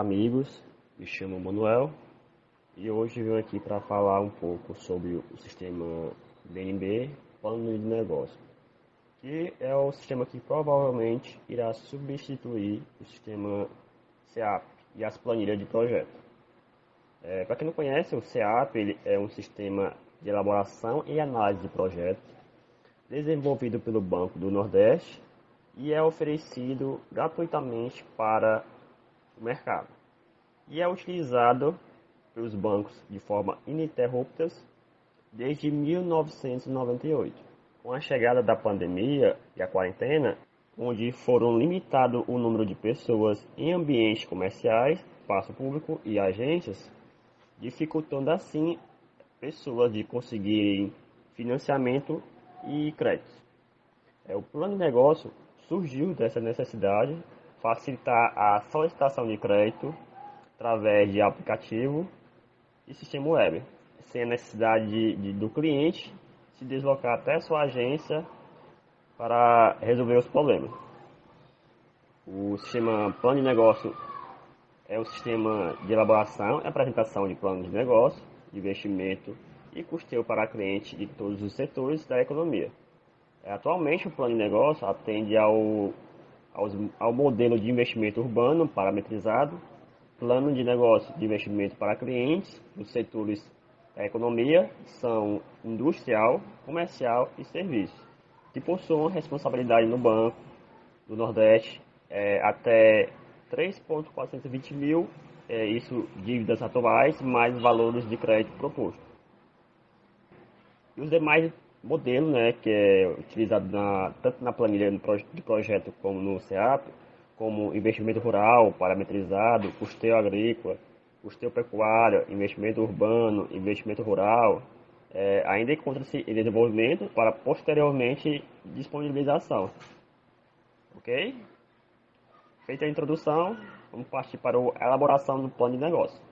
amigos, me chamo Manuel e hoje venho aqui para falar um pouco sobre o sistema BNB, Plano de Negócio, que é o sistema que provavelmente irá substituir o sistema CEAP e as planilhas de projeto. É, para quem não conhece, o CEAP é um sistema de elaboração e análise de projetos desenvolvido pelo Banco do Nordeste e é oferecido gratuitamente para o mercado. E é utilizado pelos bancos de forma ininterrupta desde 1998. Com a chegada da pandemia e a quarentena, onde foram limitado o número de pessoas em ambientes comerciais, espaço público e agências, dificultando assim pessoas de conseguirem financiamento e créditos. É, o plano de negócio surgiu dessa necessidade facilitar a solicitação de crédito através de aplicativo e sistema web, sem a necessidade de, de, do cliente se deslocar até sua agência para resolver os problemas. O sistema plano de negócio é o sistema de elaboração e apresentação de planos de negócio, de investimento e custeio para clientes de todos os setores da economia. Atualmente, o plano de negócio atende ao, ao, ao modelo de investimento urbano parametrizado, plano de negócio de investimento para clientes dos setores da economia são industrial, comercial e serviços, que possuem responsabilidade no Banco do Nordeste é, até 3.420 mil, é, isso dívidas atuais, mais valores de crédito proposto. E os demais modelos, né, que é utilizado na, tanto na planilha de projeto como no CEAP, como investimento rural, parametrizado, custeio agrícola, custeio pecuário, investimento urbano, investimento rural, é, ainda encontra-se em desenvolvimento para posteriormente disponibilização. Ok? Feita a introdução, vamos partir para a elaboração do plano de negócio.